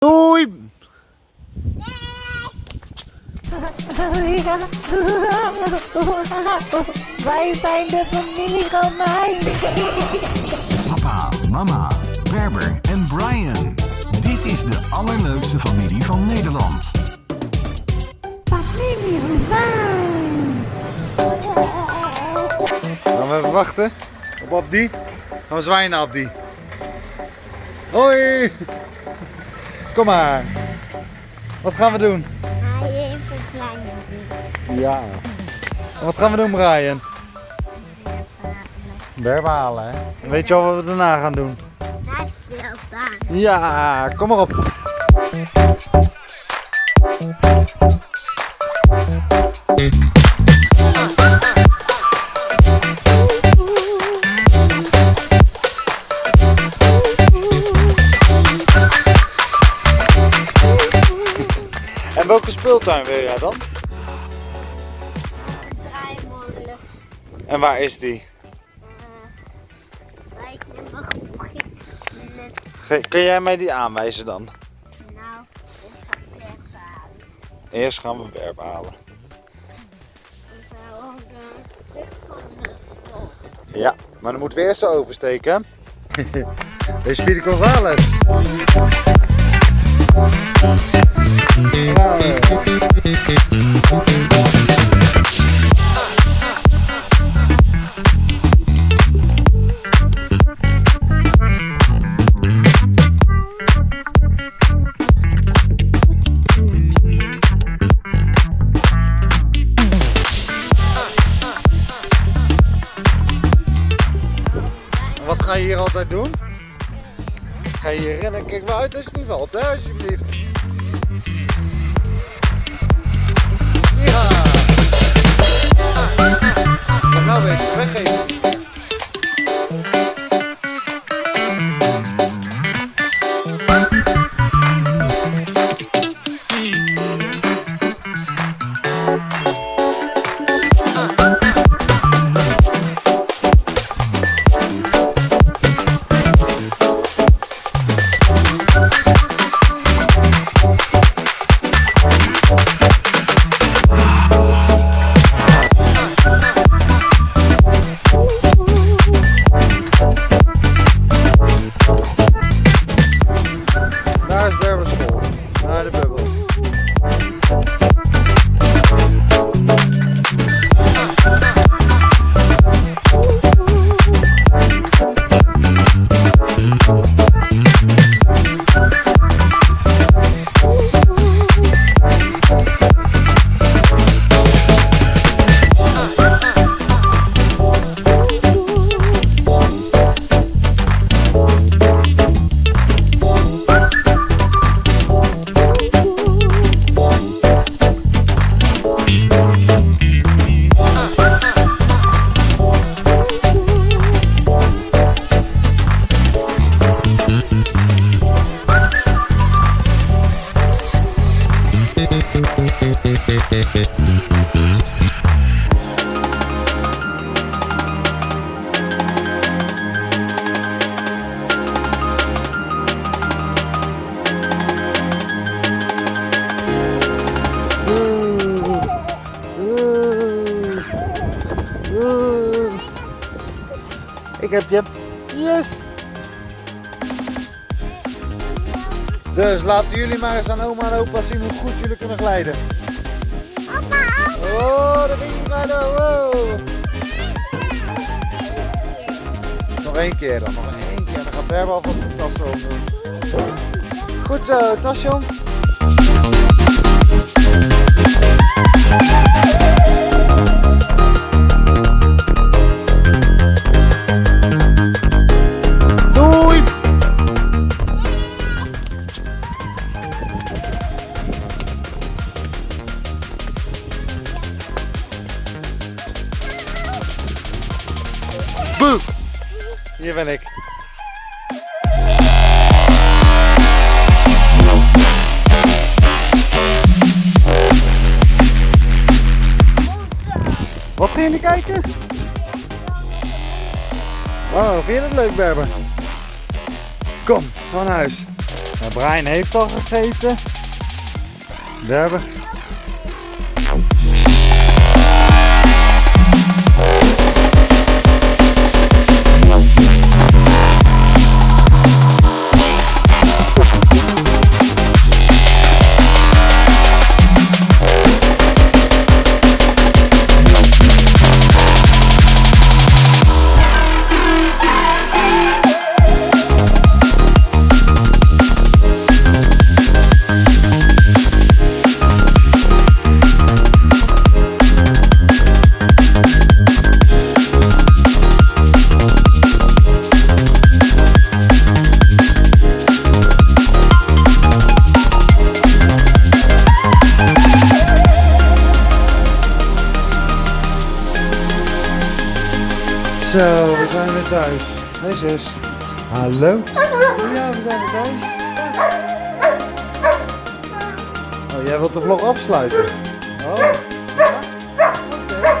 Doei! Wij zijn de familie Romein. Papa, mama, Berber en Brian. Dit is de allerleukste familie van Nederland. Familie Romein. Gaan we even wachten op Abdi? Gaan we naar Abdi. Hoi! Kom maar. Wat gaan we doen? Kleine Ja. En wat gaan we doen Brian? Berben halen hè? En Weet je al wat we daarna gaan doen? Ja, kom maar op. welke speeltuin wil jij dan? Draaimolen. En waar is die? Ik mag. Ge- Kun jij mij die aanwijzen dan? Nou, ik ga verder halen. Eerst gaan we werp halen. Ik wil ook een stuk van de stof. Ja, maar dan moeten we eerst zo oversteken. Deze is Speedy Gonzales. Wat ga je hier altijd doen? Ga je hier rennen? Kijk maar uit als je niet valt, hè, alsjeblieft. Ik heb je. Yes! Dus laten jullie maar eens aan oma en opa zien hoe goed jullie kunnen glijden. Oh, daar ben je glijden. Wow. Nog één keer dan, nog één keer. Dan gaat Berber alvast de tas doen. Goed zo, tasje om. Boe! Hier ben ik. Wat ging je kijken? Oh, vind je het leuk, Berber? Kom, ga naar huis. Nou, Brian heeft al gegeten. Berber. Zo, we zijn weer thuis. Hey zus. Hallo. Ja, we zijn weer thuis. Oh, jij wilt de vlog afsluiten? Oh, ja? Oké.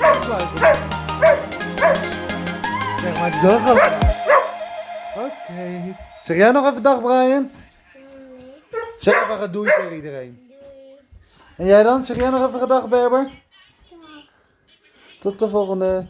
Afsluiten. Zeg maar dag. Oké. Zeg jij nog even dag Brian? Zeg even een doei tegen iedereen. En jij dan? Zeg jij nog even een dag Berber? Tot de volgende.